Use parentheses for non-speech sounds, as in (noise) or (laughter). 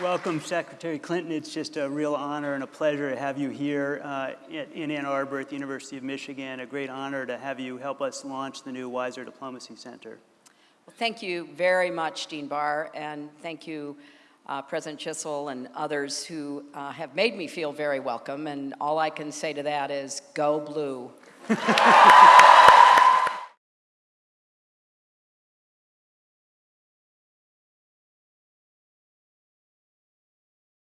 Welcome, Secretary Clinton. It's just a real honor and a pleasure to have you here uh, in Ann Arbor at the University of Michigan. A great honor to have you help us launch the new Weiser Diplomacy Center. Well, thank you very much, Dean Barr, and thank you, uh, President Chisholm and others who uh, have made me feel very welcome. And all I can say to that is, go blue. (laughs)